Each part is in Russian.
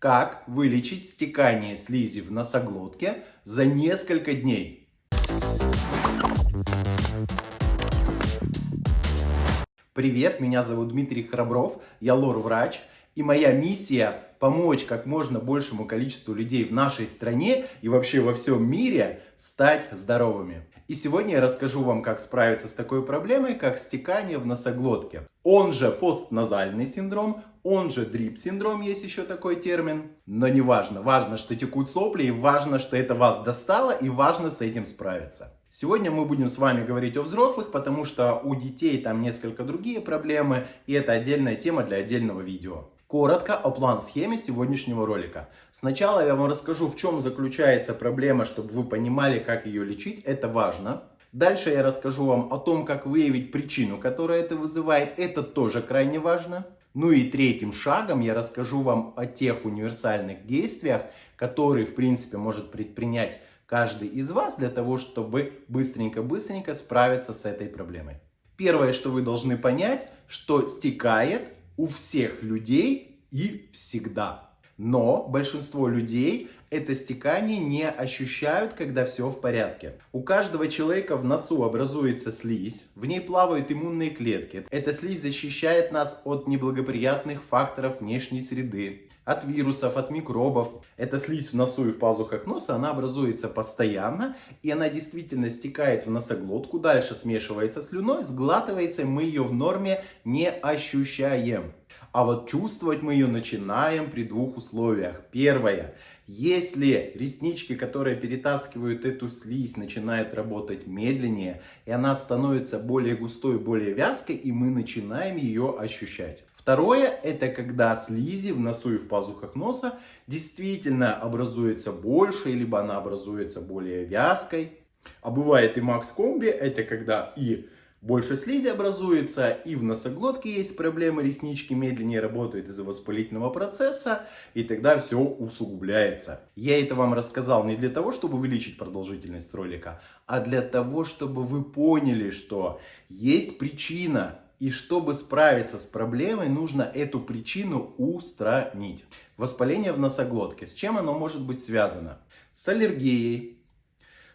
Как вылечить стекание слизи в носоглотке за несколько дней? Привет, меня зовут Дмитрий Храбров, я лор-врач. И моя миссия помочь как можно большему количеству людей в нашей стране и вообще во всем мире стать здоровыми. И сегодня я расскажу вам, как справиться с такой проблемой, как стекание в носоглотке. Он же постназальный синдром, он же дрип-синдром, есть еще такой термин. Но не важно, важно, что текут сопли, и важно, что это вас достало, и важно с этим справиться. Сегодня мы будем с вами говорить о взрослых, потому что у детей там несколько другие проблемы, и это отдельная тема для отдельного видео. Коротко о план-схеме сегодняшнего ролика. Сначала я вам расскажу, в чем заключается проблема, чтобы вы понимали, как ее лечить. Это важно. Дальше я расскажу вам о том, как выявить причину, которая это вызывает. Это тоже крайне важно. Ну и третьим шагом я расскажу вам о тех универсальных действиях, которые, в принципе, может предпринять каждый из вас для того, чтобы быстренько-быстренько справиться с этой проблемой. Первое, что вы должны понять, что стекает у всех людей и всегда. Но большинство людей это стекание не ощущают, когда все в порядке. У каждого человека в носу образуется слизь, в ней плавают иммунные клетки. Эта слизь защищает нас от неблагоприятных факторов внешней среды, от вирусов, от микробов. Эта слизь в носу и в пазухах носа, она образуется постоянно, и она действительно стекает в носоглотку, дальше смешивается слюной, сглатывается, мы ее в норме не ощущаем. А вот чувствовать мы ее начинаем при двух условиях. Первое. Если реснички, которые перетаскивают эту слизь, начинают работать медленнее, и она становится более густой, более вязкой, и мы начинаем ее ощущать. Второе, это когда слизи в носу и в пазухах носа действительно образуется больше, либо она образуется более вязкой. А бывает и Макс Комби, это когда и больше слизи образуется, и в носоглотке есть проблемы, реснички медленнее работают из-за воспалительного процесса, и тогда все усугубляется. Я это вам рассказал не для того, чтобы увеличить продолжительность ролика, а для того, чтобы вы поняли, что есть причина, и чтобы справиться с проблемой, нужно эту причину устранить. Воспаление в носоглотке. С чем оно может быть связано? С аллергией,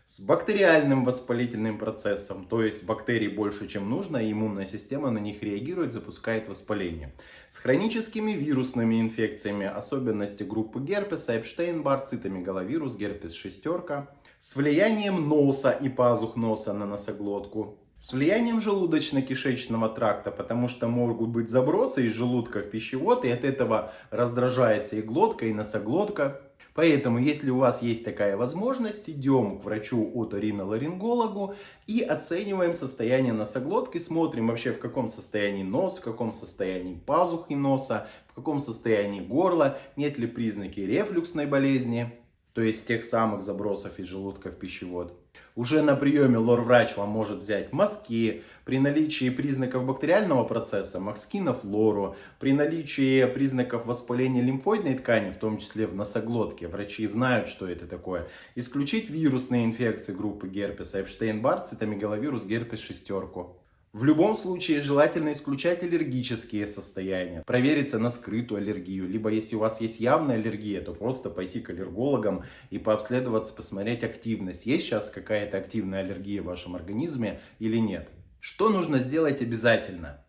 с бактериальным воспалительным процессом, то есть бактерий больше, чем нужно, и иммунная система на них реагирует, запускает воспаление. С хроническими вирусными инфекциями, особенности группы герпеса, Эпштейн-Бар, цитомегаловирус, герпес шестерка, с влиянием носа и пазух носа на носоглотку, с влиянием желудочно-кишечного тракта, потому что могут быть забросы из желудка в пищевод, и от этого раздражается и глотка, и носоглотка. Поэтому, если у вас есть такая возможность, идем к врачу оториноларингологу и оцениваем состояние носоглотки, смотрим вообще в каком состоянии нос, в каком состоянии пазухи носа, в каком состоянии горла, нет ли признаки рефлюксной болезни то есть тех самых забросов из желудка в пищевод. Уже на приеме лор-врач вам может взять мазки, при наличии признаков бактериального процесса, мазки на флору, при наличии признаков воспаления лимфоидной ткани, в том числе в носоглотке, врачи знают, что это такое, исключить вирусные инфекции группы герпеса, Эпштейн-Бар, цитомегаловирус, герпес шестерку. В любом случае желательно исключать аллергические состояния, провериться на скрытую аллергию, либо если у вас есть явная аллергия, то просто пойти к аллергологам и пообследоваться, посмотреть активность. Есть сейчас какая-то активная аллергия в вашем организме или нет. Что нужно сделать обязательно?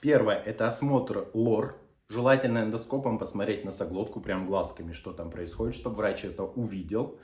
Первое, это осмотр лор. Желательно эндоскопом посмотреть носоглотку, прям глазками, что там происходит, чтобы врач это увидел.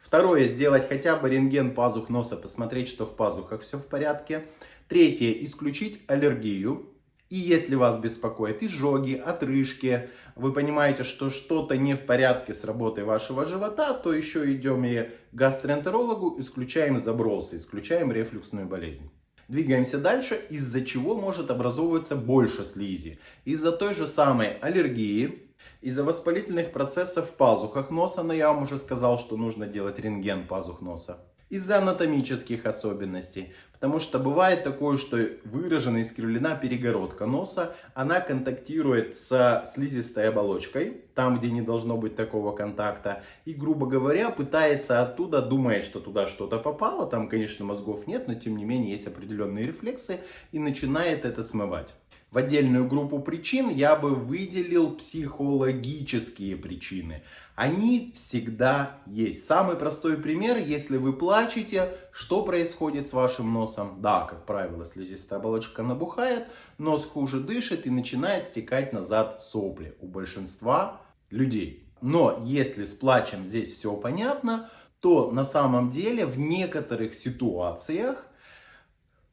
Второе, сделать хотя бы рентген пазух носа, посмотреть, что в пазухах все в порядке. Третье. Исключить аллергию. И если вас беспокоят изжоги, отрыжки, вы понимаете, что что-то не в порядке с работой вашего живота, то еще идем и гастроэнтерологу, исключаем забросы, исключаем рефлюксную болезнь. Двигаемся дальше, из-за чего может образовываться больше слизи. Из-за той же самой аллергии, из-за воспалительных процессов в пазухах носа, но я вам уже сказал, что нужно делать рентген пазух носа из-за анатомических особенностей. Потому что бывает такое, что выражена искривлена перегородка носа, она контактирует с слизистой оболочкой, там, где не должно быть такого контакта, и, грубо говоря, пытается оттуда, думает, что туда что-то попало, там, конечно, мозгов нет, но, тем не менее, есть определенные рефлексы, и начинает это смывать. В отдельную группу причин я бы выделил психологические причины. Они всегда есть. Самый простой пример, если вы плачете, что происходит с вашим носом? Да, как правило, слизистая оболочка набухает, нос хуже дышит и начинает стекать назад сопли у большинства людей. Но если с плачем здесь все понятно, то на самом деле в некоторых ситуациях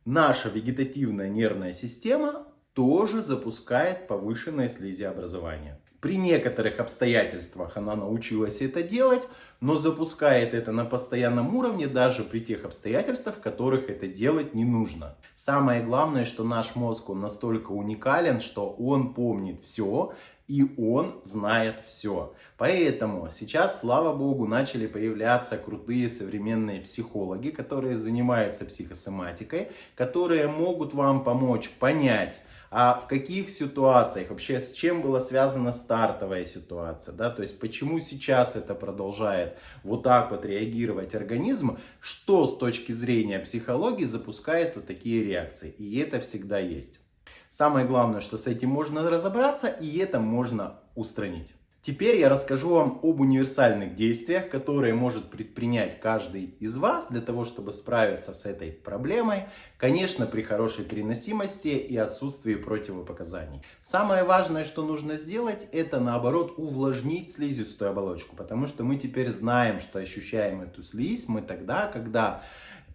наша вегетативная нервная система тоже запускает повышенное слизиобразование. При некоторых обстоятельствах она научилась это делать, но запускает это на постоянном уровне даже при тех обстоятельствах, в которых это делать не нужно. Самое главное, что наш мозг он настолько уникален, что он помнит все и он знает все. Поэтому сейчас, слава богу, начали появляться крутые современные психологи, которые занимаются психосоматикой, которые могут вам помочь понять, а в каких ситуациях, вообще с чем была связана стартовая ситуация, да, то есть почему сейчас это продолжает вот так вот реагировать организм, что с точки зрения психологии запускает вот такие реакции, и это всегда есть. Самое главное, что с этим можно разобраться, и это можно устранить. Теперь я расскажу вам об универсальных действиях, которые может предпринять каждый из вас для того, чтобы справиться с этой проблемой. Конечно, при хорошей переносимости и отсутствии противопоказаний. Самое важное, что нужно сделать, это наоборот увлажнить слизистую оболочку. Потому что мы теперь знаем, что ощущаем эту слизь мы тогда, когда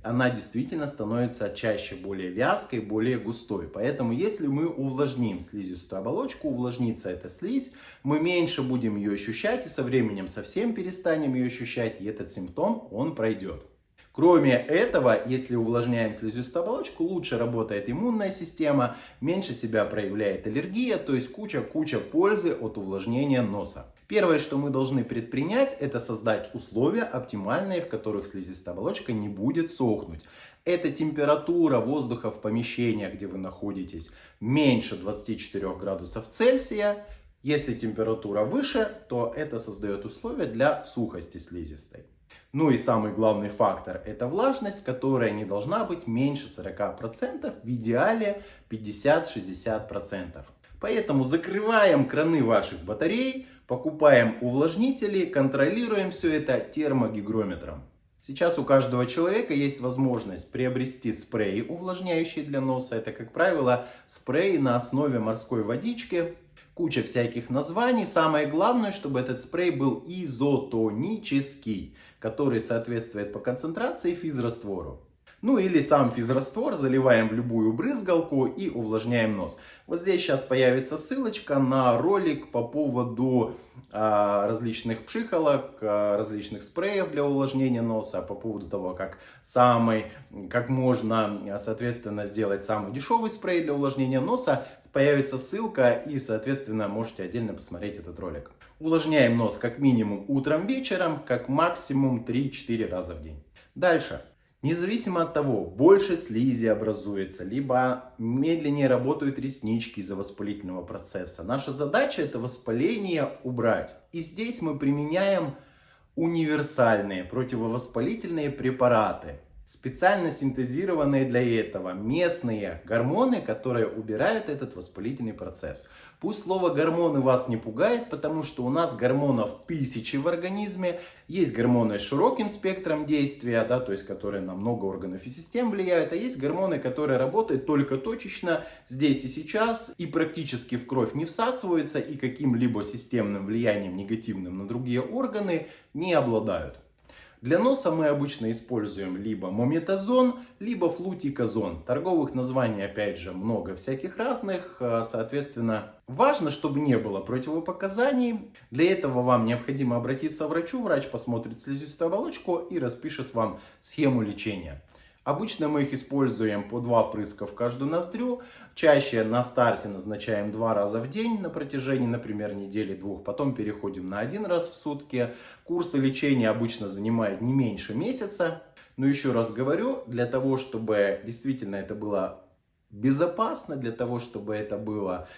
она действительно становится чаще более вязкой, более густой. Поэтому если мы увлажним слизистую оболочку, увлажнится эта слизь, мы меньше будем ее ощущать и со временем совсем перестанем ее ощущать, и этот симптом, он пройдет. Кроме этого, если увлажняем слизистую оболочку, лучше работает иммунная система, меньше себя проявляет аллергия, то есть куча-куча пользы от увлажнения носа. Первое, что мы должны предпринять, это создать условия оптимальные, в которых слизистая оболочка не будет сохнуть. Это температура воздуха в помещении, где вы находитесь, меньше 24 градусов Цельсия. Если температура выше, то это создает условия для сухости слизистой. Ну и самый главный фактор это влажность, которая не должна быть меньше 40%, в идеале 50-60%. Поэтому закрываем краны ваших батарей, покупаем увлажнители, контролируем все это термогигрометром. Сейчас у каждого человека есть возможность приобрести спрей, увлажняющий для носа. Это, как правило, спрей на основе морской водички. Куча всяких названий. Самое главное, чтобы этот спрей был изотонический, который соответствует по концентрации физраствору. Ну или сам физраствор заливаем в любую брызгалку и увлажняем нос. Вот здесь сейчас появится ссылочка на ролик по поводу а, различных пшихолок, а, различных спреев для увлажнения носа, по поводу того, как самый, как можно, соответственно, сделать самый дешевый спрей для увлажнения носа. Появится ссылка и, соответственно, можете отдельно посмотреть этот ролик. Увлажняем нос как минимум утром, вечером, как максимум 3-4 раза в день. Дальше. Независимо от того, больше слизи образуется, либо медленнее работают реснички из-за воспалительного процесса. Наша задача это воспаление убрать. И здесь мы применяем универсальные противовоспалительные препараты специально синтезированные для этого местные гормоны, которые убирают этот воспалительный процесс. Пусть слово гормоны вас не пугает, потому что у нас гормонов тысячи в организме. Есть гормоны с широким спектром действия, да, то есть которые на много органов и систем влияют, а есть гормоны, которые работают только точечно здесь и сейчас и практически в кровь не всасываются и каким-либо системным влиянием негативным на другие органы не обладают. Для носа мы обычно используем либо мометазон, либо флутиказон. Торговых названий опять же много всяких разных, а, соответственно важно, чтобы не было противопоказаний. Для этого вам необходимо обратиться к врачу, врач посмотрит слизистую оболочку и распишет вам схему лечения. Обычно мы их используем по два впрыска в каждую ноздрю. Чаще на старте назначаем два раза в день на протяжении, например, недели-двух. Потом переходим на один раз в сутки. Курсы лечения обычно занимают не меньше месяца. Но еще раз говорю, для того, чтобы действительно это было безопасно, для того, чтобы это было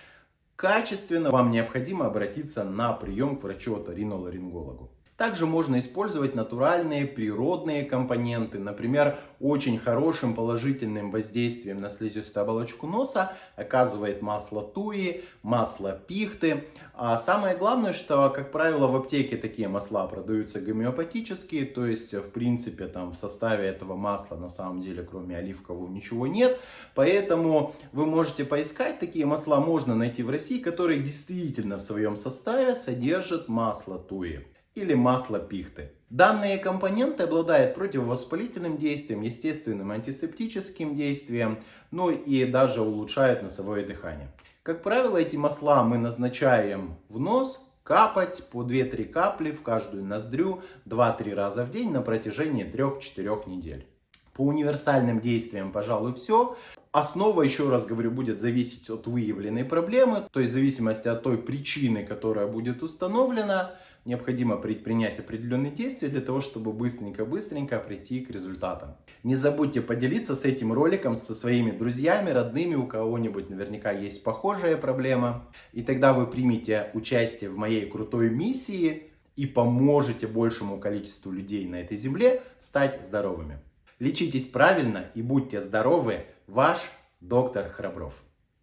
качественно, вам необходимо обратиться на прием к врачу-оториноларингологу. Также можно использовать натуральные природные компоненты. Например, очень хорошим положительным воздействием на слизистую оболочку носа оказывает масло туи, масло пихты. А самое главное, что, как правило, в аптеке такие масла продаются гомеопатические, то есть, в принципе, там в составе этого масла на самом деле, кроме оливкового, ничего нет. Поэтому вы можете поискать, такие масла можно найти в России, которые действительно в своем составе содержат масло туи или масло пихты. Данные компоненты обладают противовоспалительным действием, естественным антисептическим действием, ну и даже улучшают носовое дыхание. Как правило, эти масла мы назначаем в нос, капать по 2-3 капли в каждую ноздрю 2-3 раза в день на протяжении 3-4 недель. По универсальным действиям, пожалуй, все. Основа, еще раз говорю, будет зависеть от выявленной проблемы, то есть в зависимости от той причины, которая будет установлена, необходимо предпринять определенные действия для того, чтобы быстренько-быстренько прийти к результатам. Не забудьте поделиться с этим роликом со своими друзьями, родными, у кого-нибудь наверняка есть похожая проблема. И тогда вы примете участие в моей крутой миссии и поможете большему количеству людей на этой земле стать здоровыми. Лечитесь правильно и будьте здоровы. Ваш доктор Храбров.